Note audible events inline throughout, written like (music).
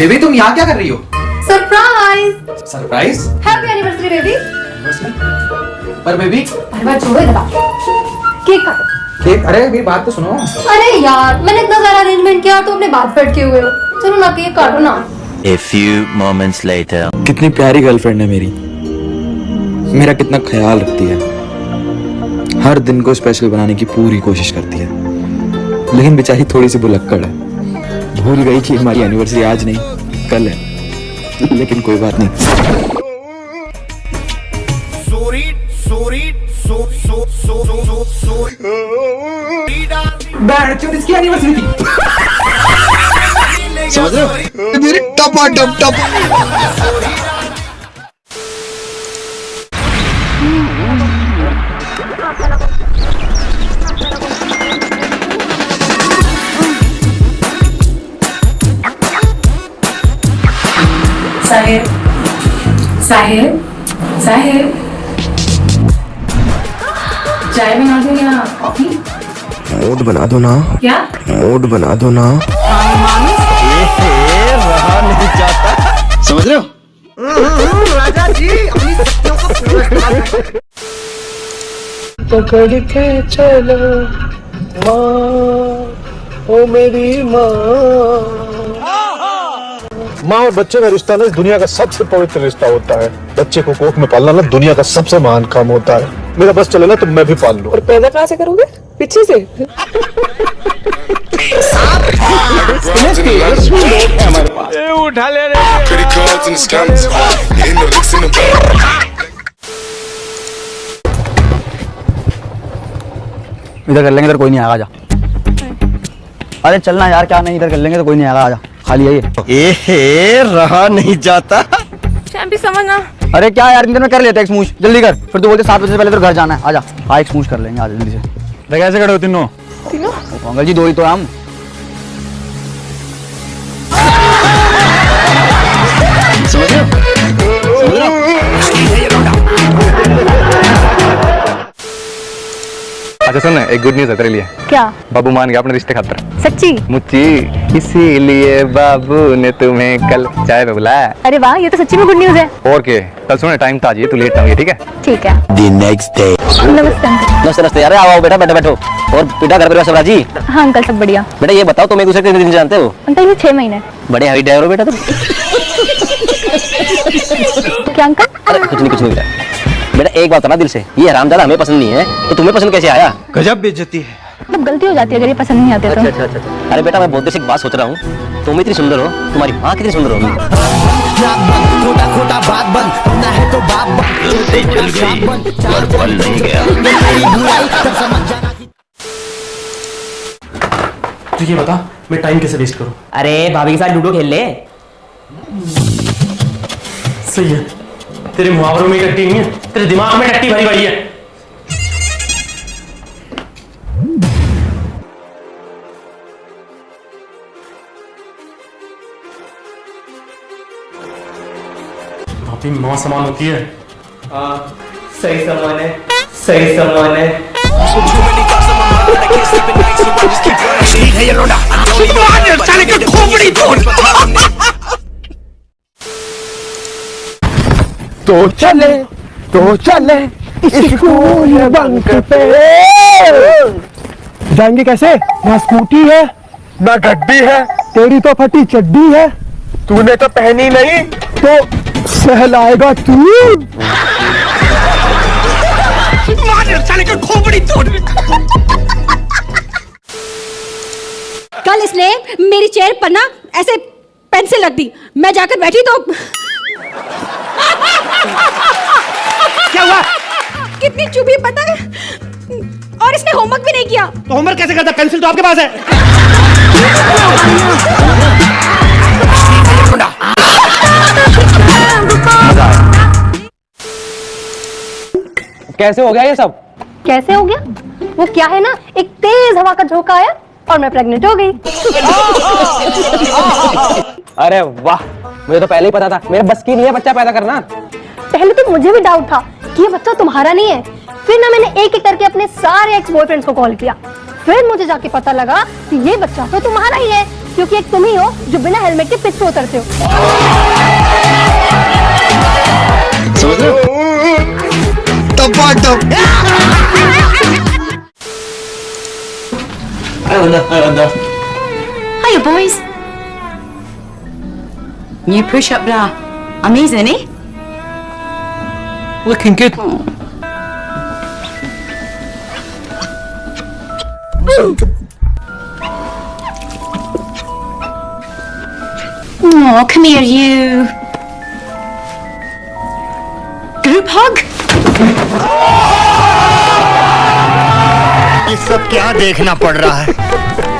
Baby तुम यहाँ क्या कर रही हो? Surprise surprise happy anniversary baby पर बेबी? अरे बात छोड़ो इधर केक काटो। केक अरे मेरी बात तो सुनो। अरे यार मैंने इतना सारा अरेंजमेंट किया तो अपने बात बैठे हुए हो। चलो ना केक काटो ना। A few moments later. कितनी प्यारी गर्लफ्रेंड है मेरी। मेरा कितना ख्याल रखती है। हर दिन को स्पेशल बनाने की पूरी कोशिश करती है। लेकिन बेचारी थोड़ी सी बुलक्कड़ है। भूल गई थी हमारी एनिवर्सरी आज नहीं कल है। लेकिन कोई बात नहीं। इसकी एनिवर्सरी थी समझ रहे हो? मेरी टपा टप टप। साहिब साहिब साहिब। चाय बना दूँ या कॉफ़ी? मूड बना दो ना। क्या? मूड बना दो ना। समझ रहे हो? पकड़ के चलो माँ ओ मेरी माँ। माँ और बच्चे का रिश्ता ना इस दुनिया का सबसे पवित्र रिश्ता होता है। बच्चे को कोख में पालना ना दुनिया का सबसे महान काम होता है। मेरा बस चले ना तो मैं भी पाल लू। और पैदा कहाँ से करोगे? पीछे से? the back. इधर कर लेंगे इधर कोई नहीं आएगा आजा। अरे चलना यार क्या नहीं इधर कर लेंगे तो कोई नहीं आएगा आजा। खाली है ये। ए रहा नहीं जाता। समझना। अरे क्या यार इधर में कर लेते एक जल्दी कर। फिर तू बोलते सात बजे से पहले तो घर जाना है। आजा हाँ एक कर लेंगे आज जल्दी से। कैसे खड़े हो तीनों। तीनों? अंकल जी दो ही तो हम। अच्छा सुन एक गुड न्यूज़ है तेरे लिए। क्या? बाबू मान गया अपने रिश्ते खातर। सच्ची? मुच्ची इसीलिए बाबू ने तुम्हें कल चाय पे बुलाया। अरे वाह ये तो सच्ची में गुड न्यूज़ है। और के कल सुने टाइम था जी तू लेट ना ठीक है? ठीक है। The next day. नमस्ते अंकल। नमस्ते नमस्ते अरे आओ बेटा बैठो बैठो और बेटा घर परिवार सब राज़ी? हाँ अंकल सब बढ़िया। बेटा ये बताओ तुम एक दूसरे के कितने दिन जानते हो? अंकल ये छह महीने। बड़े हाई ड्राइवर हो बेटा तुम? क्या अंकल? कुछ नहीं कुछ नहीं बेटा। बेटा एक बात ना दिल से। ये हरामजादा हमें पसंद नहीं है तो तुम्हें पसंद कैसे आया? गजब बेइज्जती है। मतलब गलती हो जाती है अगर ये पसंद नहीं आते तो। अच्छा अच्छा अच्छा अरे बेटा मैं बहुत देर से एक बात सोच रहा हूँ। तुम इतनी सुंदर हो तुम्हारी माँ कितनी सुंदर होगी? तो ये बता मैं टाइम कैसे वेस्ट करूँ? अरे भाभी के साथ लूडो खेल ले। सही है। तेरे मुहावरों में टट्टी नहीं है तेरे दिमाग में टट्टी भरी भरी है। भाभी माँ समान होती है। सही सामान है सही सामान है। (laughs) तो (laughs) चले तो चले स्कूल बंक पे जाएँगे कैसे? ना स्कूटी है, ना गड्डी है। तेरी तो फटी चड्डी है। तूने तो पहनी नहीं तो सहलाएगा तू। कल इसने मेरी चेयर पर ना ऐसे पेंसिल रख दी। मैं जाकर बैठी तो क्या हुआ? कितनी चुभी पता है? और इसने होमवर्क भी नहीं किया। तो होमवर्क कैसे करता? पेंसिल तो आपके पास है। कैसे हो गया ये सब? कैसे हो गया? वो क्या है ना एक तेज हवा का झोंका आया और मैं प्रेग्नेंट हो गई। अरे वाह मुझे तो पहले ही पता था। मेरे बस की नहीं है बच्चा पैदा करना। पहले तो मुझे भी डाउट था कि ये बच्चा तुम्हारा नहीं है। फिर ना मैंने एक एक करके अपने सारे एक्स बॉयफ्रेंड्स को कॉल किया। फिर मुझे जाके पता लगा कि ये बच्चा तो तुम्हारा ही है क्योंकि एक तुम ही हो जो बिना हेलमेट के पिच पे उतरते हो। Hiya, boys. New push-up bra. Amazing, eh? Looking good. Oh, come here, you. Group hug? ये सब क्या देखना पड़ रहा है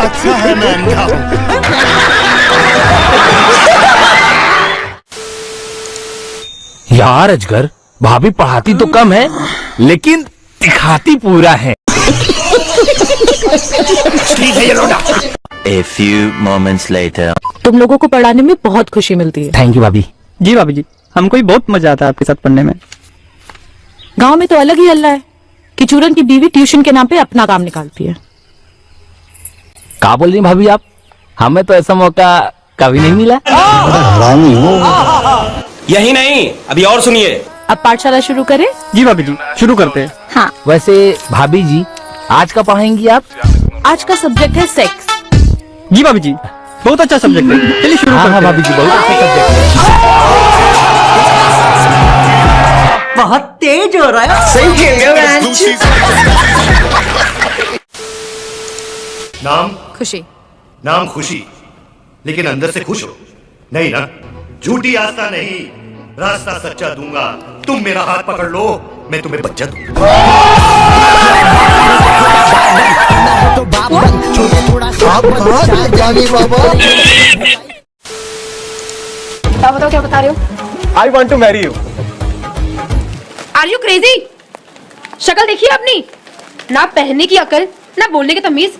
अच्छा है मैं अंधा हूँ यार अजगर भाभी पढ़ाती तो कम है लेकिन दिखाती पूरा है। A few moments later. तुम लोगों को पढ़ाने में बहुत खुशी मिलती है। थैंक यू भाभी। जी भाभी जी हमको ही बहुत मज़ा आता है आपके साथ पढ़ने में। गाँव में तो अलग ही हल्ला है कि चूरन की बीवी ट्यूशन के नाम पे अपना काम निकालती है। कहा बोल रही भाभी आप? हमें तो ऐसा मौका कभी नहीं मिला। यही नहीं अभी और सुनिए। अब पाठशाला शुरू करें? जी भाभी जी शुरू करते हैं। हाँ। वैसे भाभी जी आज का पढ़ाएँगी आप? आज का सब्जेक्ट है सेक्स जी भाभी जी बहुत अच्छा सब्जेक्ट है। चलिए शुरू हाँ हाँ करते हैं। भाभी जी बहुत अच्छा सब्जेक्ट है। बहुत तेज हो रहा है। सही खेल रहे नाम? खुशी। नाम खुशी। लेकिन अंदर से खुश हो। नहीं ना? झूठी आस्था नहीं। रास्ता सच्चा दूँगा। तुम मेरा हाथ पकड़ लो मैं तुम्हें बच्चा दूँगा। बताओ क्या बता रहे हो I want to marry you are you crazy शक्ल देखी है अपनी? ना पहनने की अकल ना बोलने की तमीज।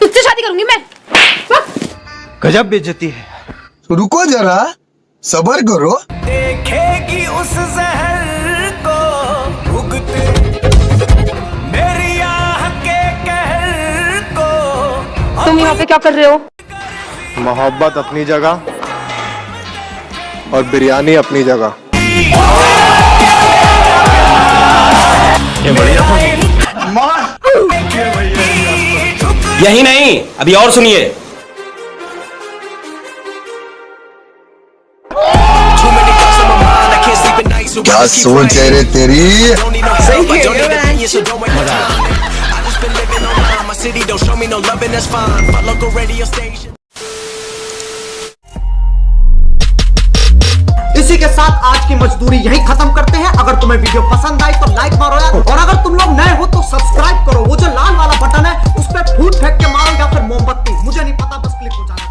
तुझसे शादी करूँगी मैं। गजब बेइज्जती है। रुको जरा सबर करो। देखेगी उस जहर को भुगते। मेरी आह के कहर को तुम यहाँ पे क्या कर रहे हो? मोहब्बत अपनी जगह और बिरयानी अपनी जगह। यही नहीं अभी और सुनिए। आज सोच है रे तेरी इसी के साथ आज की मजदूरी यही खत्म करते हैं। अगर तुम्हें वीडियो पसंद आई तो लाइक मारो यार। और अगर तुम लोग नए हो तो सब्सक्राइब करो। वो जो लाल वाला बटन है उस पर फूट फेंक के मारो या फिर मोमबत्ती। मुझे नहीं पता बस क्लिक हो जाना।